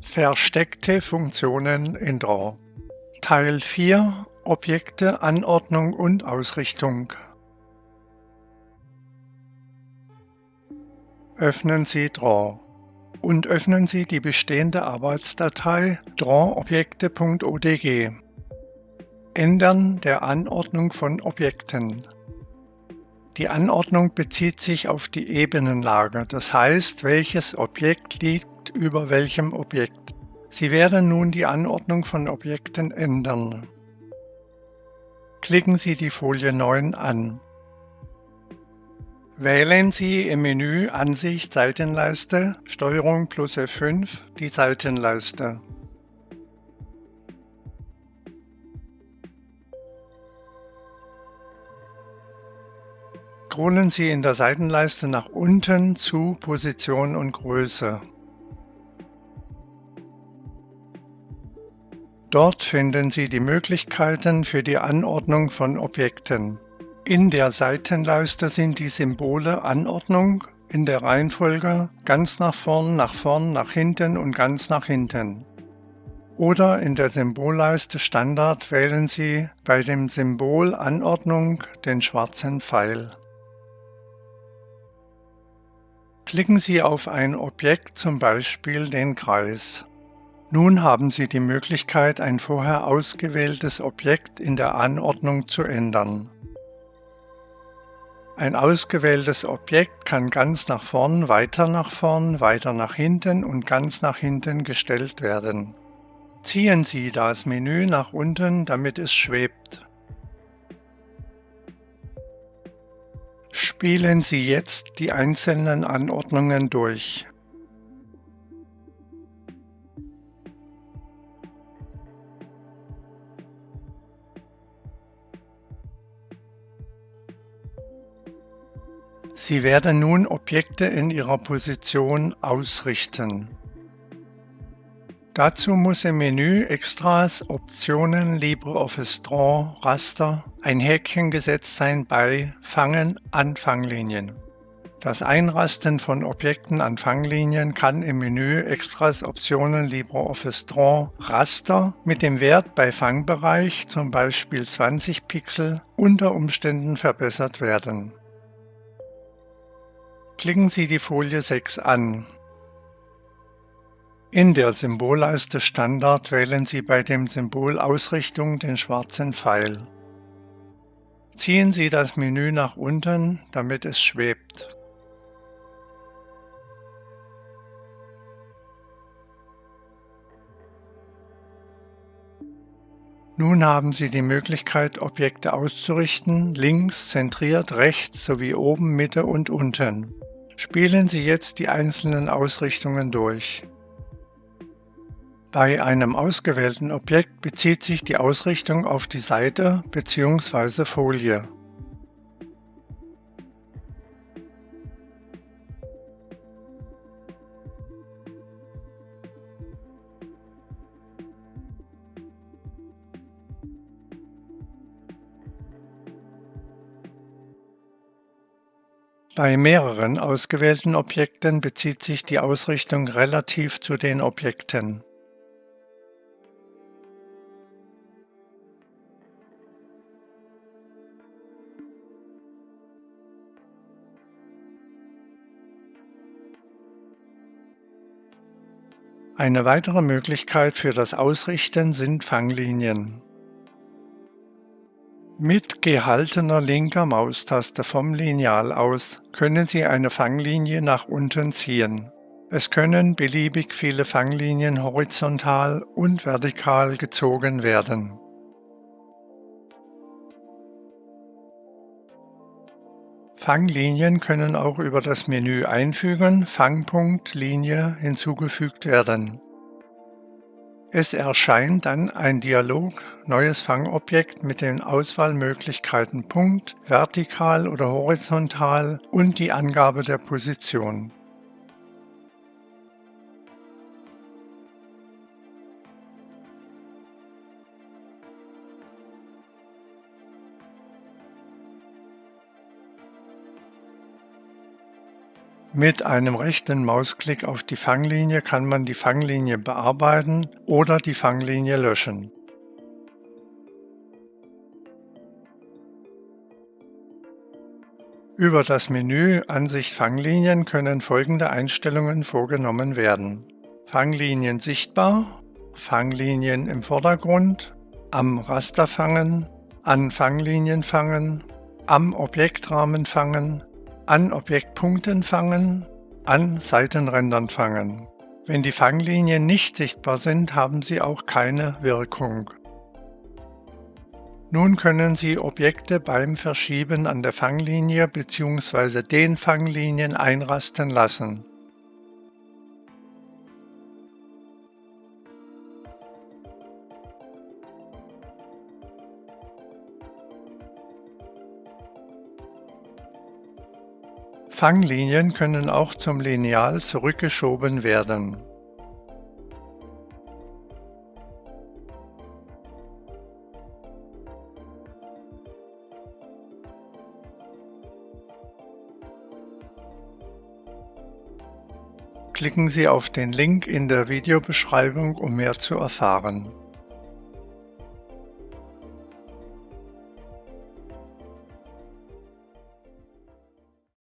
Versteckte Funktionen in Draw. Teil 4 Objekte, Anordnung und Ausrichtung. Öffnen Sie Draw. Und öffnen Sie die bestehende Arbeitsdatei drawobjekte.odg. Ändern der Anordnung von Objekten. Die Anordnung bezieht sich auf die Ebenenlage, das heißt, welches Objekt liegt über welchem Objekt. Sie werden nun die Anordnung von Objekten ändern. Klicken Sie die Folie 9 an. Wählen Sie im Menü Ansicht Seitenleiste Steuerung plus F5 die Seitenleiste. Scrollen Sie in der Seitenleiste nach unten zu Position und Größe. Dort finden Sie die Möglichkeiten für die Anordnung von Objekten. In der Seitenleiste sind die Symbole Anordnung in der Reihenfolge ganz nach vorn, nach vorn, nach hinten und ganz nach hinten. Oder in der Symbolleiste Standard wählen Sie bei dem Symbol Anordnung den schwarzen Pfeil. Klicken Sie auf ein Objekt, zum Beispiel den Kreis. Nun haben Sie die Möglichkeit, ein vorher ausgewähltes Objekt in der Anordnung zu ändern. Ein ausgewähltes Objekt kann ganz nach vorn, weiter nach vorn, weiter nach hinten und ganz nach hinten gestellt werden. Ziehen Sie das Menü nach unten, damit es schwebt. Spielen Sie jetzt die einzelnen Anordnungen durch. Sie werden nun Objekte in ihrer Position ausrichten. Dazu muss im Menü Extras, Optionen, LibreOffice Draw, Raster ein Häkchen gesetzt sein bei Fangen an Fanglinien. Das Einrasten von Objekten an Fanglinien kann im Menü Extras Optionen LibreOffice Draw Raster mit dem Wert bei Fangbereich, zum Beispiel 20 Pixel, unter Umständen verbessert werden. Klicken Sie die Folie 6 an. In der Symbolleiste Standard wählen Sie bei dem Symbol Ausrichtung den schwarzen Pfeil. Ziehen Sie das Menü nach unten, damit es schwebt. Nun haben Sie die Möglichkeit, Objekte auszurichten, links, zentriert, rechts sowie oben, Mitte und unten. Spielen Sie jetzt die einzelnen Ausrichtungen durch. Bei einem ausgewählten Objekt bezieht sich die Ausrichtung auf die Seite bzw. Folie. Bei mehreren ausgewählten Objekten bezieht sich die Ausrichtung relativ zu den Objekten. Eine weitere Möglichkeit für das Ausrichten sind Fanglinien. Mit gehaltener linker Maustaste vom Lineal aus können Sie eine Fanglinie nach unten ziehen. Es können beliebig viele Fanglinien horizontal und vertikal gezogen werden. Fanglinien können auch über das Menü Einfügen, Fangpunkt, Linie hinzugefügt werden. Es erscheint dann ein Dialog Neues Fangobjekt mit den Auswahlmöglichkeiten Punkt, vertikal oder horizontal und die Angabe der Position. Mit einem rechten Mausklick auf die Fanglinie kann man die Fanglinie bearbeiten oder die Fanglinie löschen. Über das Menü Ansicht Fanglinien können folgende Einstellungen vorgenommen werden. Fanglinien sichtbar, Fanglinien im Vordergrund, am Raster fangen, an Fanglinien fangen, am Objektrahmen fangen, an Objektpunkten fangen, an Seitenrändern fangen. Wenn die Fanglinien nicht sichtbar sind, haben sie auch keine Wirkung. Nun können Sie Objekte beim Verschieben an der Fanglinie bzw. den Fanglinien einrasten lassen. Fanglinien können auch zum Lineal zurückgeschoben werden. Klicken Sie auf den Link in der Videobeschreibung, um mehr zu erfahren.